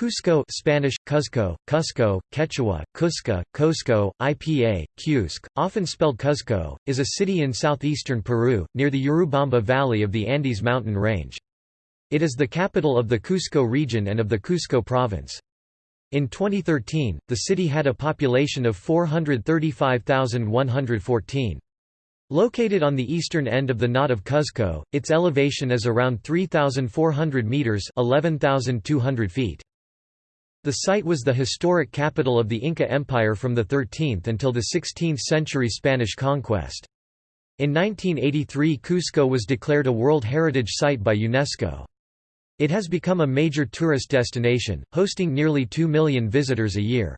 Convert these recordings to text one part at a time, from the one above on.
Cusco Spanish, Cuzco, Cusco, Quechua, Cusca, Cusco, IPA, Cusc, often spelled Cuzco, is a city in southeastern Peru, near the Urubamba Valley of the Andes mountain range. It is the capital of the Cusco region and of the Cusco province. In 2013, the city had a population of 435,114. Located on the eastern end of the Knot of Cuzco, its elevation is around 3,400 metres 11,200 feet. The site was the historic capital of the Inca Empire from the 13th until the 16th century Spanish conquest. In 1983 Cusco was declared a World Heritage Site by UNESCO. It has become a major tourist destination, hosting nearly 2 million visitors a year.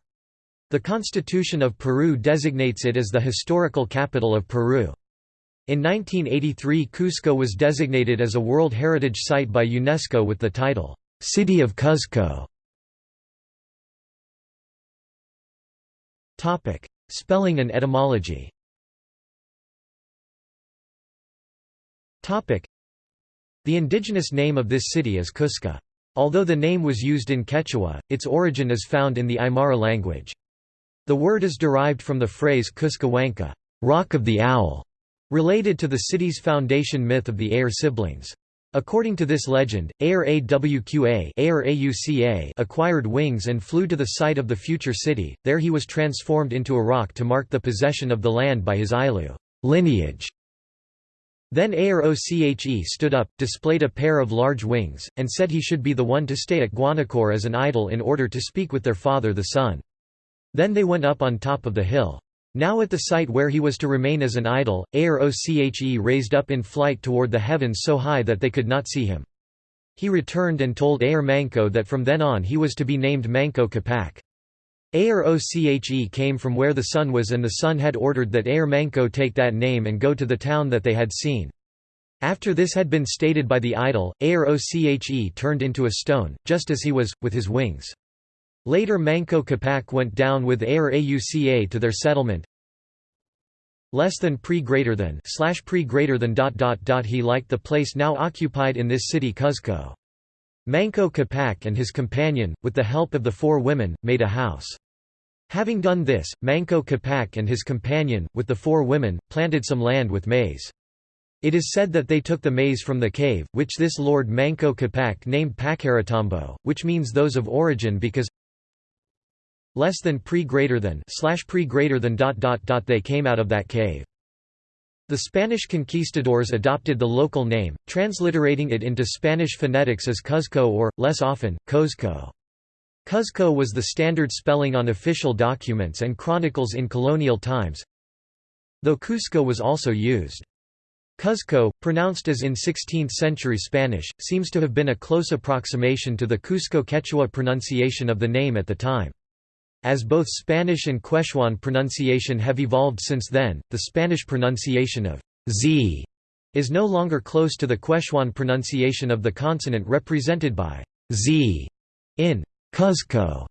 The Constitution of Peru designates it as the historical capital of Peru. In 1983 Cusco was designated as a World Heritage Site by UNESCO with the title, "'City of Cuzco". Topic: Spelling and etymology. Topic: The indigenous name of this city is Cusca. Although the name was used in Quechua, its origin is found in the Aymara language. The word is derived from the phrase Cuscahuanca, rock of the owl, related to the city's foundation myth of the Ayar siblings. According to this legend, Ayar Awqa acquired wings and flew to the site of the future city, there he was transformed into a rock to mark the possession of the land by his ayllu lineage. Then Ayar Oche stood up, displayed a pair of large wings, and said he should be the one to stay at Huanacauri as an idol in order to speak with their father the sun. Then they went up on top of the hill. Now at the site where he was to remain as an idol, Ayar Oche raised up in flight toward the heavens so high that they could not see him. He returned and told Ayar Manco that from then on he was to be named Manco Capac. Ayar Oche came from where the sun was and the sun had ordered that Ayar Manco take that name and go to the town that they had seen. After this had been stated by the idol, Ayar Oche turned into a stone, just as he was, with his wings. Later Manco Capac went down with Ayar Auca to their settlement. Less than pre greater than slash pre greater than dot dot dot he liked the place now occupied in this city Cuzco. Manco Capac and his companion, with the help of the four women, made a house. Having done this, Manco Capac and his companion, with the four women, planted some land with maize. It is said that they took the maize from the cave, which this lord Manco Capac named Pacaritambo, which means those of origin because less than pre greater than slash pre greater than dot dot dot they came out of that cave. The Spanish conquistadors adopted the local name, transliterating it into Spanish phonetics as Cuzco or, less often, Cozco. Cuzco was the standard spelling on official documents and chronicles in colonial times, though Cusco was also used. Cuzco, pronounced as in 16th-century Spanish, seems to have been a close approximation to the Cusco Quechua pronunciation of the name at the time. As both Spanish and Quechuan pronunciation have evolved since then, the Spanish pronunciation of z is no longer close to the Quechuan pronunciation of the consonant represented by z in Cuzco.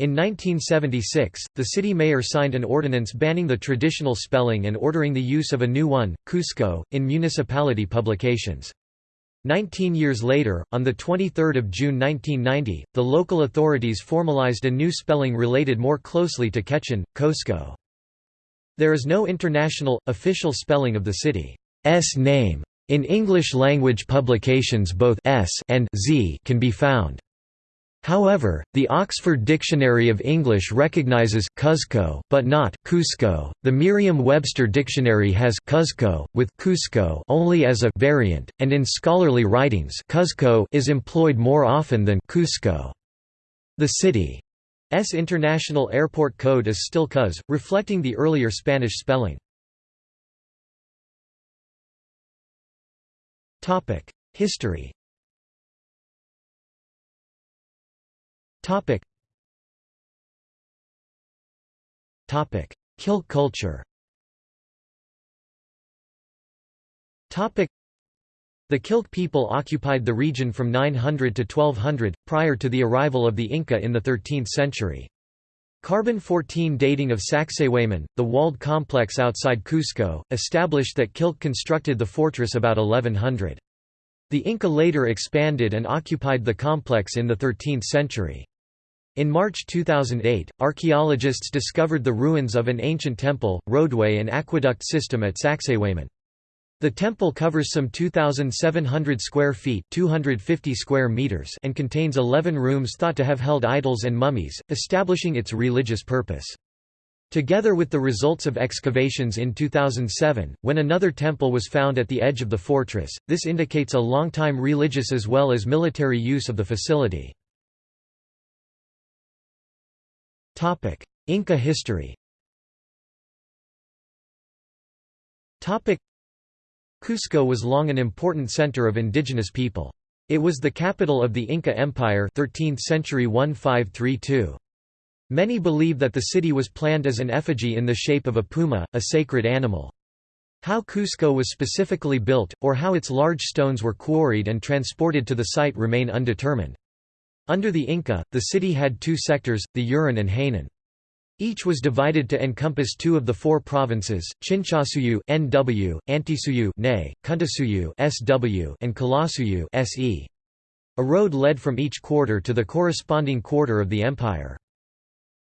In 1976, the city mayor signed an ordinance banning the traditional spelling and ordering the use of a new one, Cusco, in municipality publications. Nineteen years later, on 23 June 1990, the local authorities formalized a new spelling related more closely to Quechan, Qosqo. There is no international, official spelling of the city's name. In English-language publications both s and z can be found. However, the Oxford Dictionary of English recognizes Cuzco but not Cusco. The Merriam-Webster Dictionary has Cuzco with Cusco only as a variant, and in scholarly writings Cuzco is employed more often than Cusco. The city's international airport code is still Cuz, reflecting the earlier Spanish spelling. History Topic. Topic: Killk culture. Topic: The Killk people occupied the region from 900 to 1200, prior to the arrival of the Inca in the 13th century. Carbon-14 dating of Sacsayhuaman, the walled complex outside Cusco, established that Killk constructed the fortress about 1100. The Inca later expanded and occupied the complex in the 13th century. In March 2008, archaeologists discovered the ruins of an ancient temple, roadway and aqueduct system at Sacsayhuaman. The temple covers some 2,700 square feet 250 square meters and contains 11 rooms thought to have held idols and mummies, establishing its religious purpose. Together with the results of excavations in 2007, when another temple was found at the edge of the fortress, this indicates a long-time religious as well as military use of the facility. Inca history Topic: Cusco was long an important center of indigenous people. It was the capital of the Inca Empire 13th century 1532. Many believe that the city was planned as an effigy in the shape of a puma, a sacred animal. How Cusco was specifically built, or how its large stones were quarried and transported to the site remain undetermined. Under the Inca, the city had two sectors, the Uran and Hanan. Each was divided to encompass two of the four provinces, Chinchasuyu (NW), Antisuyu (NE), Kuntisuyu (SW), and Qullasuyu (SE). A road led from each quarter to the corresponding quarter of the empire.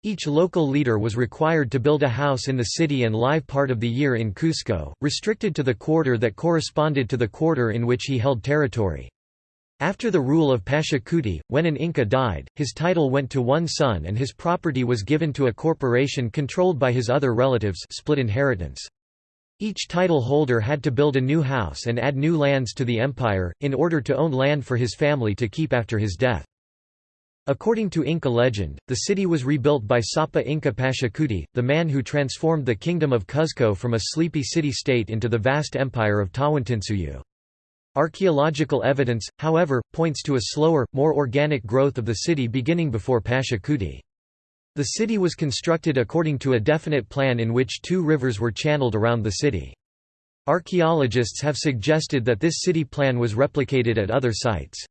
Each local leader was required to build a house in the city and live part of the year in Cusco, restricted to the quarter that corresponded to the quarter in which he held territory. After the rule of Pachacuti, when an Inca died, his title went to one son and his property was given to a corporation controlled by his other relatives split inheritance. Each title holder had to build a new house and add new lands to the empire, in order to own land for his family to keep after his death. According to Inca legend, the city was rebuilt by Sapa Inca Pachacuti, the man who transformed the kingdom of Cuzco from a sleepy city-state into the vast empire of Tawantinsuyu. Archaeological evidence, however, points to a slower, more organic growth of the city beginning before Pachacuti. The city was constructed according to a definite plan in which two rivers were channeled around the city. Archaeologists have suggested that this city plan was replicated at other sites.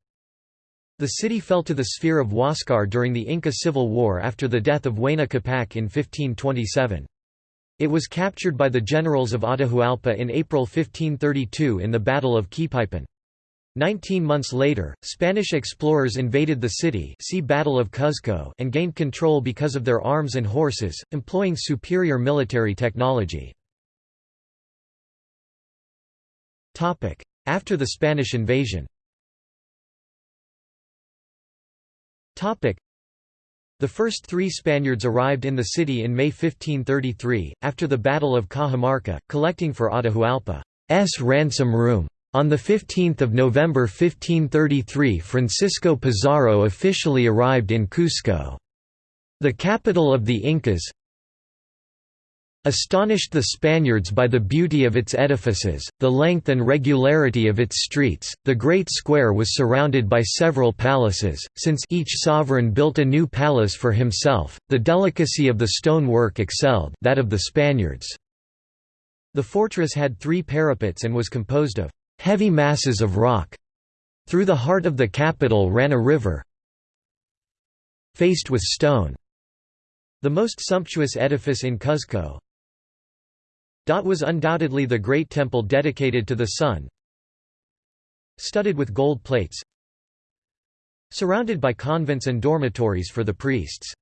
The city fell to the sphere of Huascar during the Inca Civil War after the death of Huayna Capac in 1527. It was captured by the generals of Atahualpa in April 1532 in the Battle of Quipaipan. Nineteen months later, Spanish explorers invaded the city see Battle of Cuzco and gained control because of their arms and horses, employing superior military technology. After the Spanish invasion the first three Spaniards arrived in the city in May 1533, after the Battle of Cajamarca, collecting for Atahualpa's ransom room. On 15 November 1533 Francisco Pizarro officially arrived in Cusco. The capital of the Incas, Astonished the Spaniards by the beauty of its edifices, the length and regularity of its streets, the great square was surrounded by several palaces, since each sovereign built a new palace for himself, the delicacy of the stone work excelled that of the Spaniards. The fortress had three parapets and was composed of heavy masses of rock. Through the heart of the capital ran a river faced with stone. The most sumptuous edifice in Cuzco, was undoubtedly the great temple dedicated to the sun, studded with gold plates, surrounded by convents and dormitories for the priests.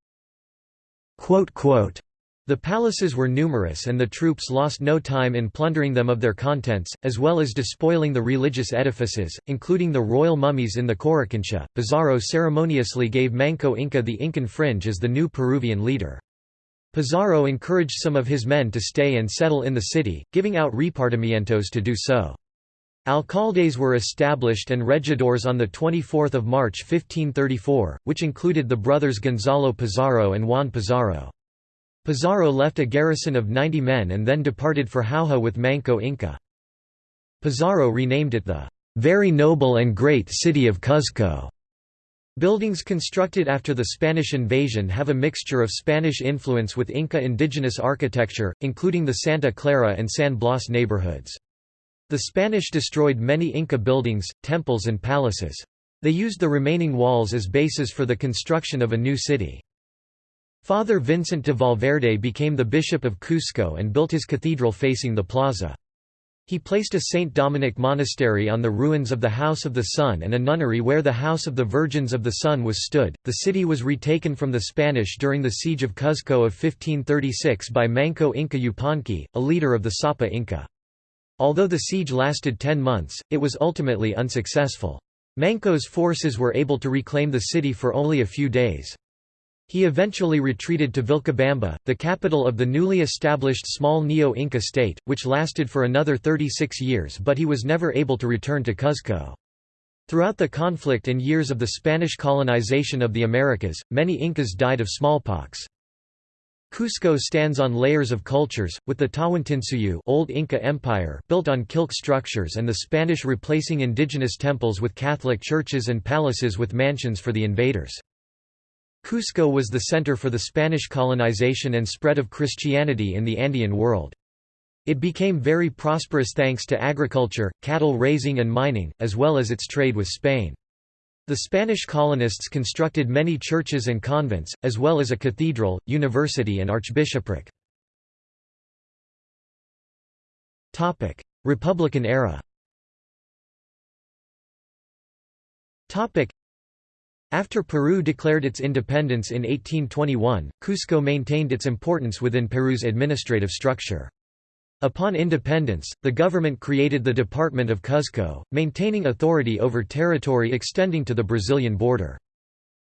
The palaces were numerous and the troops lost no time in plundering them of their contents, as well as despoiling the religious edifices, including the royal mummies in the Coricancha. Pizarro ceremoniously gave Manco Inca the Incan fringe as the new Peruvian leader. Pizarro encouraged some of his men to stay and settle in the city, giving out repartimientos to do so. Alcaldes were established and regidors on 24 March 1534, which included the brothers Gonzalo Pizarro and Juan Pizarro. Pizarro left a garrison of 90 men and then departed for Jauja with Manco Inca. Pizarro renamed it the "...very noble and great city of Cuzco." Buildings constructed after the Spanish invasion have a mixture of Spanish influence with Inca indigenous architecture, including the Santa Clara and San Blas neighborhoods. The Spanish destroyed many Inca buildings, temples and palaces. They used the remaining walls as bases for the construction of a new city. Father Vincent de Valverde became the bishop of Cusco and built his cathedral facing the plaza. He placed a St. Dominic monastery on the ruins of the House of the Sun and a nunnery where the House of the Virgins of the Sun was stood. The city was retaken from the Spanish during the siege of Cuzco of 1536 by Manco Inca Yupanqui, a leader of the Sapa Inca. Although the siege lasted ten months, it was ultimately unsuccessful. Manco's forces were able to reclaim the city for only a few days. He eventually retreated to Vilcabamba, the capital of the newly established small Neo-Inca state, which lasted for another 36 years but he was never able to return to Cuzco. Throughout the conflict and years of the Spanish colonization of the Americas, many Incas died of smallpox. Cusco stands on layers of cultures, with the Tawantinsuyu Old Inca Empire built on kilk structures and the Spanish replacing indigenous temples with Catholic churches and palaces with mansions for the invaders. Cusco was the center for the Spanish colonization and spread of Christianity in the Andean world. It became very prosperous thanks to agriculture, cattle raising and mining, as well as its trade with Spain. The Spanish colonists constructed many churches and convents, as well as a cathedral, university and archbishopric. Republican era after Peru declared its independence in 1821, Cusco maintained its importance within Peru's administrative structure. Upon independence, the government created the Department of Cuzco, maintaining authority over territory extending to the Brazilian border.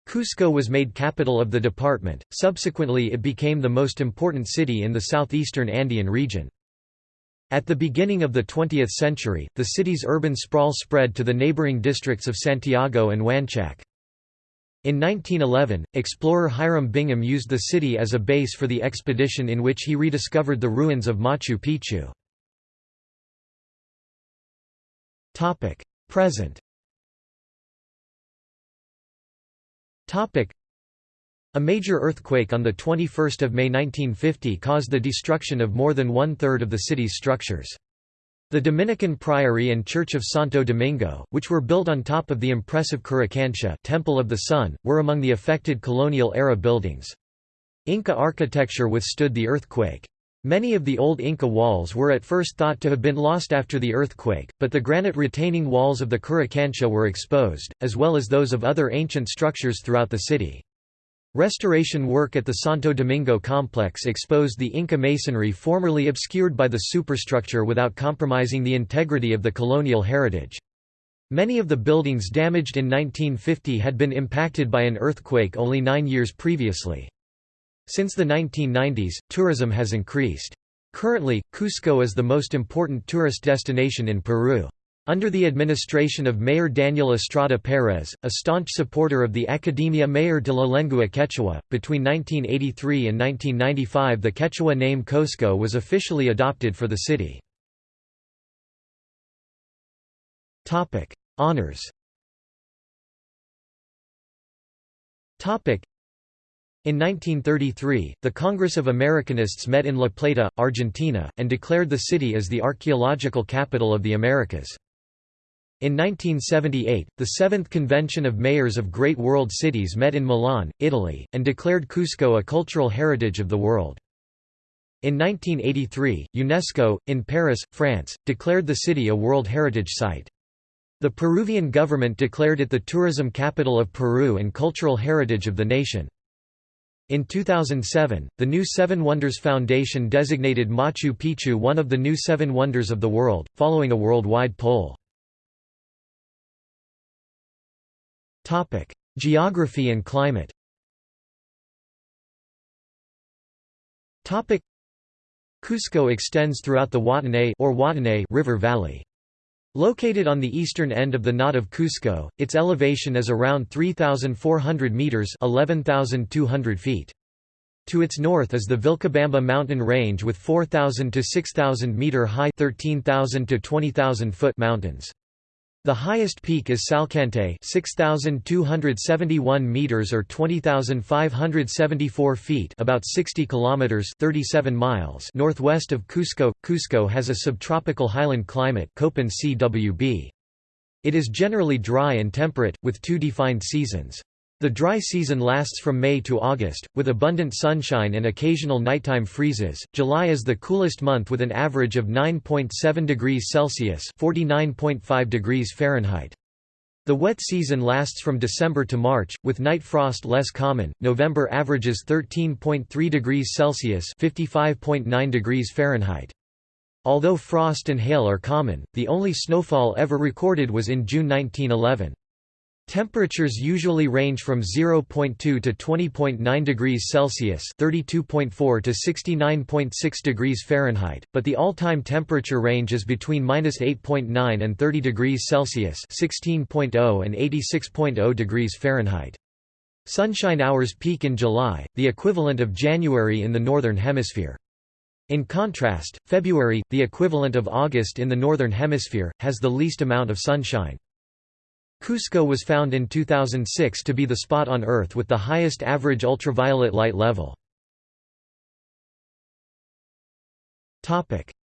Cusco was made capital of the department, subsequently it became the most important city in the southeastern Andean region. At the beginning of the 20th century, the city's urban sprawl spread to the neighboring districts of Santiago and Huanchac. In 1911, explorer Hiram Bingham used the city as a base for the expedition in which he rediscovered the ruins of Machu Picchu. Present a major earthquake on 21 May 1950 caused the destruction of more than one-third of the city's structures. The Dominican Priory and Church of Santo Domingo, which were built on top of the impressive Coricancha Temple of the Sun, were among the affected colonial-era buildings. Inca architecture withstood the earthquake. Many of the old Inca walls were at first thought to have been lost after the earthquake, but the granite retaining walls of the Coricancha were exposed, as well as those of other ancient structures throughout the city. Restoration work at the Santo Domingo complex exposed the Inca masonry formerly obscured by the superstructure without compromising the integrity of the colonial heritage. Many of the buildings damaged in 1950 had been impacted by an earthquake only nine years previously. Since the 1990s, tourism has increased. Currently, Cusco is the most important tourist destination in Peru. Under the administration of Mayor Daniel Estrada Pérez, a staunch supporter of the Academia Mayor de la Lengua Quechua, between 1983 and 1995 the Quechua name Qosqo was officially adopted for the city. Honours in 1933, the Congress of Americanists met in La Plata, Argentina, and declared the city as the archaeological capital of the Americas. In 1978, the Seventh Convention of Mayors of Great World Cities met in Milan, Italy, and declared Cusco a cultural heritage of the world. In 1983, UNESCO, in Paris, France, declared the city a World Heritage Site. The Peruvian government declared it the tourism capital of Peru and cultural heritage of the nation. In 2007, the New Seven Wonders Foundation designated Machu Picchu one of the new Seven Wonders of the World, following a worldwide poll. Topic: Geography and climate. Topic: Cusco extends throughout the Huatanay or Watanay River Valley. Located on the eastern end of the knot of Cusco, its elevation is around 3,400 meters (11,200 feet). To its north is the Vilcabamba mountain range with 4,000 to 6,000 meter high (13,000 to 20,000 foot) mountains. The highest peak is Salcantay 6271 meters or 20574 feet, about 60 kilometers 37 miles northwest of Cusco. Cusco has a subtropical highland climate, Köppen CWB. It is generally dry and temperate with two defined seasons. The dry season lasts from May to August, with abundant sunshine and occasional nighttime freezes. July is the coolest month with an average of 9.7 degrees Celsius (49.5 degrees Fahrenheit). The wet season lasts from December to March, with night frost less common. November averages 13.3 degrees Celsius (55.9 degrees Fahrenheit). Although frost and hail are common, the only snowfall ever recorded was in June 1911. Temperatures usually range from 0.2 to 20.9 degrees Celsius (32.4 to 69.6 degrees Fahrenheit), but the all-time temperature range is between -8.9 and 30 degrees Celsius (16.0 and 86.0 degrees Fahrenheit). Sunshine hours peak in July, the equivalent of January in the northern hemisphere. In contrast, February, the equivalent of August in the northern hemisphere, has the least amount of sunshine. Cusco was found in 2006 to be the spot on Earth with the highest average ultraviolet light level.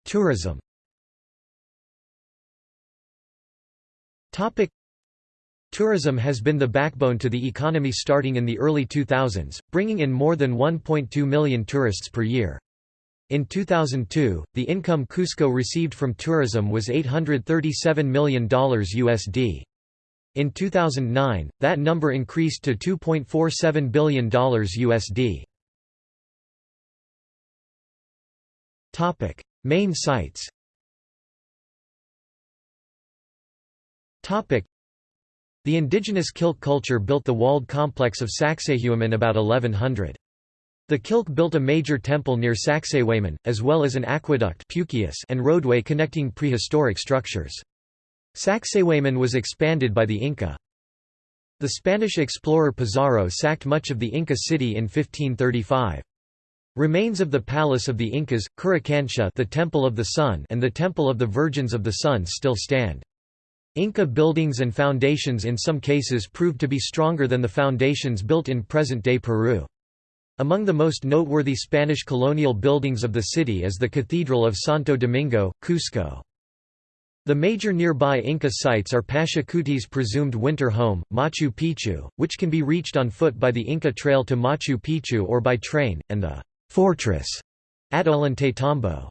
Tourism Tourism has been the backbone to the economy starting in the early 2000s, bringing in more than 1.2 million tourists per year. In 2002, the income Cusco received from tourism was $837 million USD. In 2009, that number increased to $2.47 billion USD. Topic: Main sites. Topic: The indigenous Kilk culture built the walled complex of Sacsayhuaman about 1100. The Kilk built a major temple near Sacsayhuaman, as well as an aqueduct and roadway connecting prehistoric structures. Sacsayhuaman was expanded by the Inca. The Spanish explorer Pizarro sacked much of the Inca city in 1535. Remains of the palace of the Incas, Coricancha the Temple of the Sun and the Temple of the Virgins of the Sun still stand. Inca buildings and foundations in some cases proved to be stronger than the foundations built in present-day Peru. Among the most noteworthy Spanish colonial buildings of the city is the Cathedral of Santo Domingo, Cusco. The major nearby Inca sites are Pachacuti's presumed winter home, Machu Picchu, which can be reached on foot by the Inca Trail to Machu Picchu or by train, and the fortress at Ollantaytambo.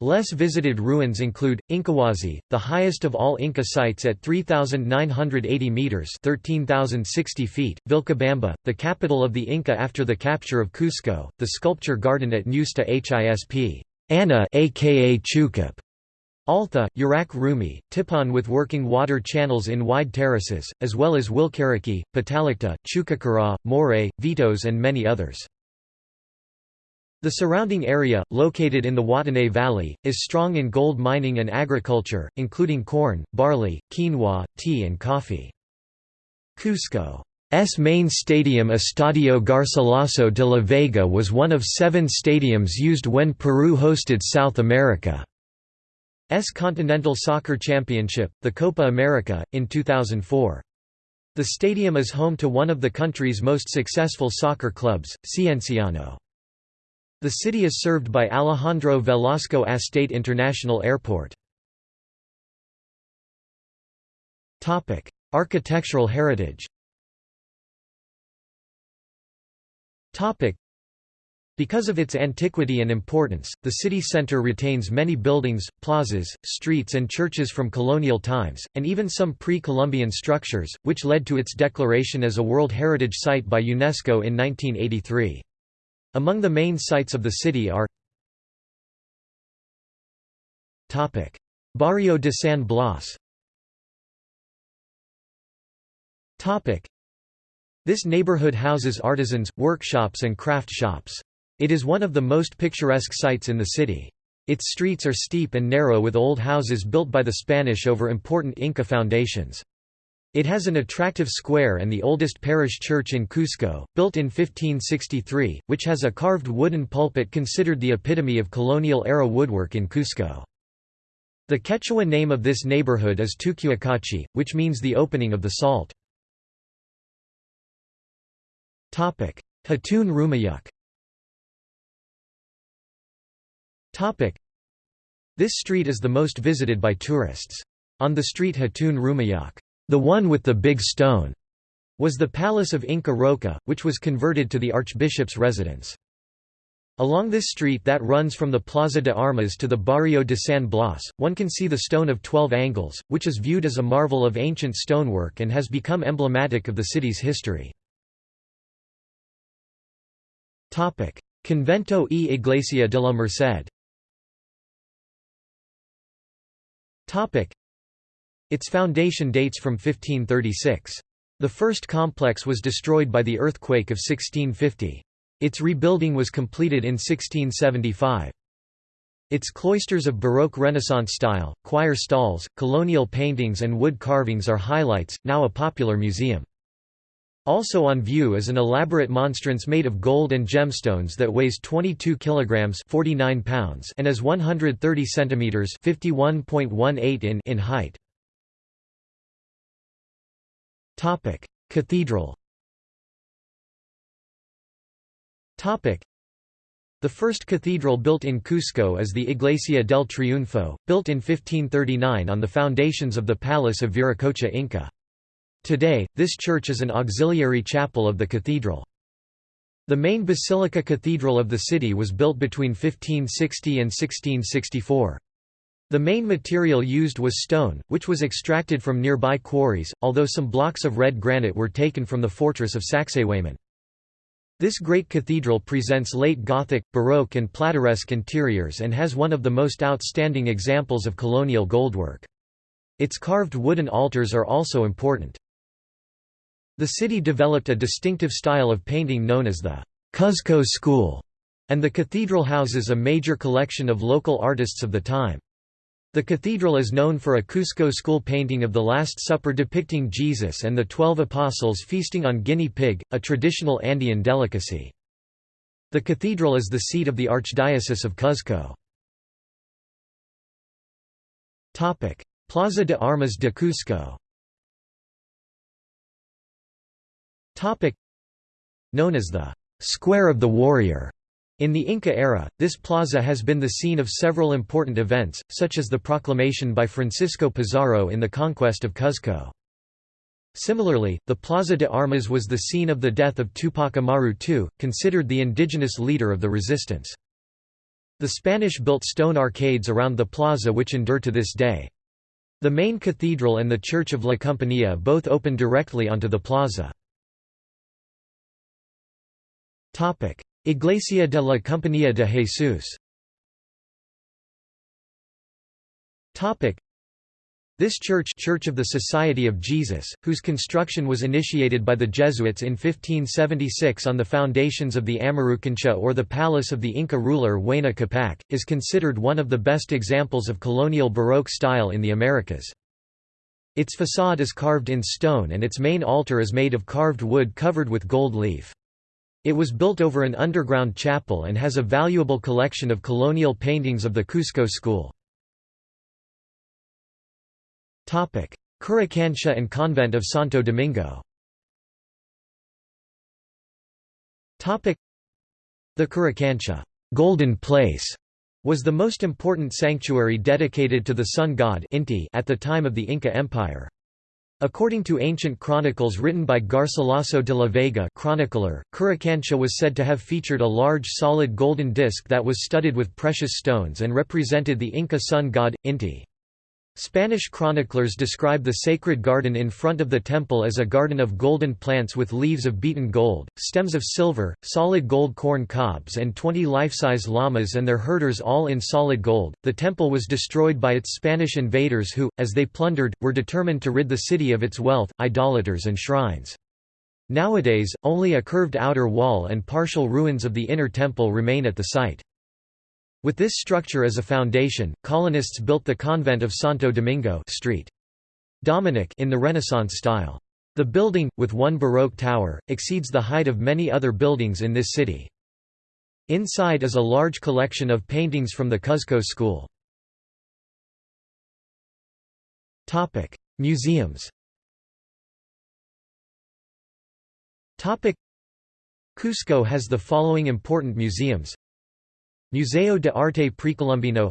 Less visited ruins include Incahuasi, the highest of all Inca sites at 3,980 meters (13,060 feet), Vilcabamba, the capital of the Inca after the capture of Cusco, the sculpture garden at Nusta Hisp. Anna, aka Chucup, Altha, Urak Rumi, Tipon with working water channels in wide terraces, as well as Wilcariki, Patallaqta, Chuquicura, Moray, Vitos and many others. The surrounding area, located in the Watanay Valley, is strong in gold mining and agriculture, including corn, barley, quinoa, tea and coffee. Cusco's main stadium Estadio Garcilaso de la Vega was one of seven stadiums used when Peru hosted South America. S Continental Soccer Championship, the Copa America, in 2004. The stadium is home to one of the country's most successful soccer clubs, Cienciano. The city is served by Alejandro Velasco Astete International Airport. Topic: Architectural heritage because of its antiquity and importance, the city centre retains many buildings, plazas, streets and churches from colonial times, and even some pre-Columbian structures, which led to its declaration as a World Heritage Site by UNESCO in 1983. Among the main sites of the city are Barrio de San Blas This neighborhood houses artisans, workshops and craft shops. It is one of the most picturesque sites in the city. Its streets are steep and narrow with old houses built by the Spanish over important Inca foundations. It has an attractive square and the oldest parish church in Cusco, built in 1563, which has a carved wooden pulpit considered the epitome of colonial-era woodwork in Cusco. The Quechua name of this neighborhood is Tucuacachi, which means the opening of the salt. Hatun Rumiyuq This street is the most visited by tourists. On the street Hatun Rumiyuq, the one with the big stone, was the palace of Inca Roca, which was converted to the archbishop's residence. Along this street that runs from the Plaza de Armas to the Barrio de San Blas, one can see the Stone of Twelve Angles, which is viewed as a marvel of ancient stonework and has become emblematic of the city's history. Convento e Iglesia de la Merced Its foundation dates from 1536. The first complex was destroyed by the earthquake of 1650. Its rebuilding was completed in 1675. Its cloisters of Baroque Renaissance style, choir stalls, colonial paintings and wood carvings are highlights, now a popular museum. Also on view is an elaborate monstrance made of gold and gemstones that weighs 22 kilograms 49 pounds and is 130 centimeters 51.18 in in height. Topic: Cathedral Topic: the first cathedral built in Cusco is the Iglesia del Triunfo, built in 1539 on the foundations of the palace of Viracocha Inca. Today, this church is an auxiliary chapel of the cathedral. The main basilica cathedral of the city was built between 1560 and 1664. The main material used was stone, which was extracted from nearby quarries, although some blocks of red granite were taken from the fortress of Sacsayhuaman. This great cathedral presents late Gothic, Baroque and Plateresque interiors and has one of the most outstanding examples of colonial goldwork. Its carved wooden altars are also important. The city developed a distinctive style of painting known as the Cuzco School, and the cathedral houses a major collection of local artists of the time. The cathedral is known for a Cusco school painting of the Last Supper depicting Jesus and the Twelve Apostles feasting on guinea pig, a traditional Andean delicacy. The cathedral is the seat of the Archdiocese of Cuzco. Plaza de Armas de Cusco Known as the «Square of the Warrior», in the Inca era, this plaza has been the scene of several important events, such as the proclamation by Francisco Pizarro in the conquest of Cuzco. Similarly, the Plaza de Armas was the scene of the death of Tupac Amaru II, considered the indigenous leader of the resistance. The Spanish built stone arcades around the plaza which endure to this day. The main cathedral and the Church of La Compañía both open directly onto the plaza. Iglesia de la Compañía de Jesús this church Church of the Society of Jesus, whose construction was initiated by the Jesuits in 1576 on the foundations of the Amarucancha or the palace of the Inca ruler Huayna Capac, is considered one of the best examples of colonial Baroque style in the Americas. Its facade is carved in stone and its main altar is made of carved wood covered with gold leaf. It was built over an underground chapel and has a valuable collection of colonial paintings of the Cusco school. Coricancha and Convent of Santo Domingo The Coricancha Golden Place was the most important sanctuary dedicated to the sun god Inti at the time of the Inca Empire. According to ancient chronicles written by Garcilaso de la Vega chronicler, Coricancha was said to have featured a large solid golden disc that was studded with precious stones and represented the Inca sun god, Inti. Spanish chroniclers describe the sacred garden in front of the temple as a garden of golden plants with leaves of beaten gold, stems of silver, solid gold corn cobs, and 20 life-size llamas and their herders all in solid gold. The temple was destroyed by its Spanish invaders who, as they plundered, were determined to rid the city of its wealth, idolaters, and shrines. Nowadays, only a curved outer wall and partial ruins of the inner temple remain at the site. With this structure as a foundation, colonists built the convent of Santo Domingo Street. Dominic in the Renaissance style. The building, with one Baroque tower, exceeds the height of many other buildings in this city. Inside is a large collection of paintings from the Cuzco school. Museums Cusco has the following important museums Museo de Arte Precolombino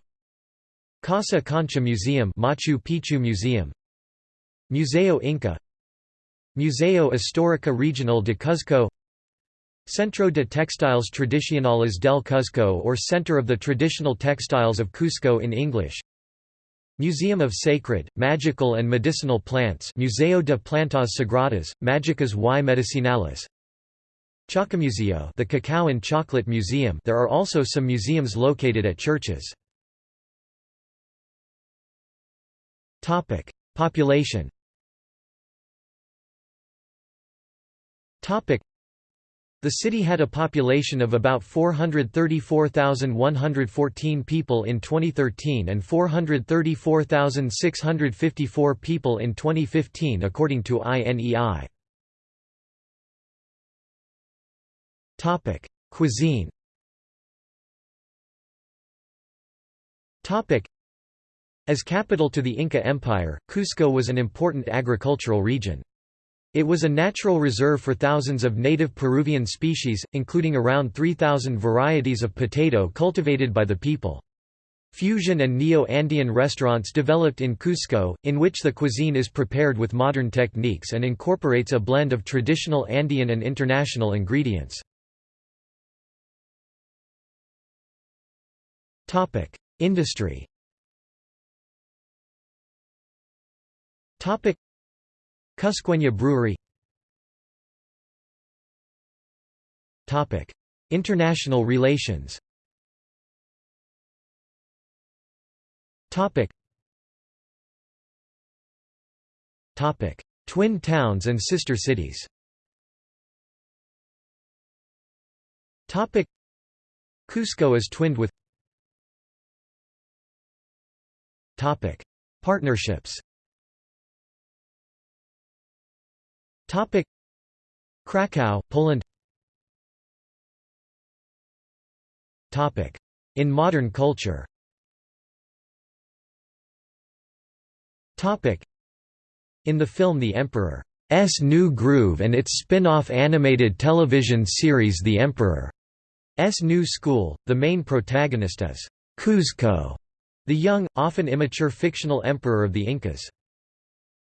Casa Concha Museum Machu Picchu Museum Museo Inca Museo Histórico Regional de Cuzco Centro de Textiles Tradicionales del Cuzco or Center of the Traditional Textiles of Cusco in English Museum of Sacred, Magical and Medicinal Plants Museo de Plantas Sagradas, Magicas y Medicinales Chocomuseo the Cacao and Chocolate Museum there are also some museums located at churches. Population the city had a population of about 434,114 people in 2013 and 434,654 people in 2015 according to INEI. Topic: Cuisine. Topic: As capital to the Inca Empire, Cusco was an important agricultural region. It was a natural reserve for thousands of native Peruvian species, including around 3,000 varieties of potato cultivated by the people. Fusion and Neo-Andean restaurants developed in Cusco, in which the cuisine is prepared with modern techniques and incorporates a blend of traditional Andean and international ingredients. Industry. Topic: Cusqueña Brewery. Topic: International relations. Topic. Twin towns and sister cities. Topic: Cusco is twinned with Partnerships. Topic. Krakow, Poland. Topic. In modern culture. Topic. In the film The Emperor's New Groove and its spin-off animated television series The Emperor's New School, the main protagonist is Kuzco, the young, often immature fictional emperor of the Incas.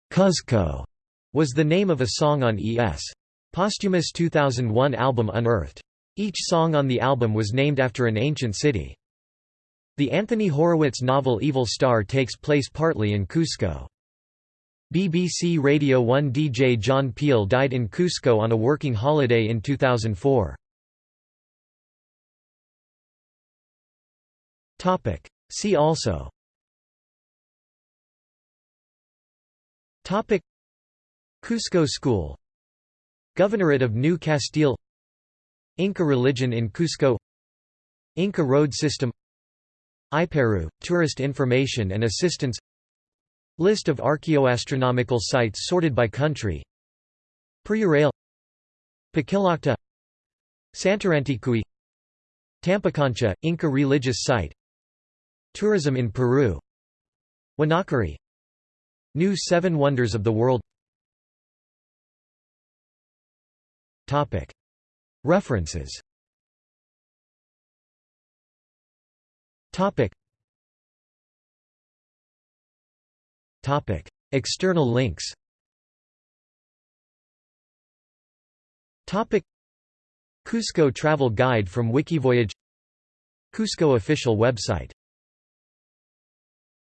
Cuzco was the name of a song on E.S. Posthumus 2001 album Unearthed. Each song on the album was named after an ancient city. The Anthony Horowitz novel Evil Star takes place partly in Cusco. BBC Radio 1 DJ John Peel died in Cusco on a working holiday in 2004. See also. Topic. Cusco School. Governorate of New Castile. Inca religion in Cusco. Inca road system. IPERU, tourist information and assistance. List of archaeoastronomical sites sorted by country. PeruRail Paquilacta Santaranticui Tampaconcha, Inca religious site Tourism in Peru. Huanacauri New Seven Wonders of the World. References. External links. Cusco Travel Guide from Wikivoyage. Cusco official website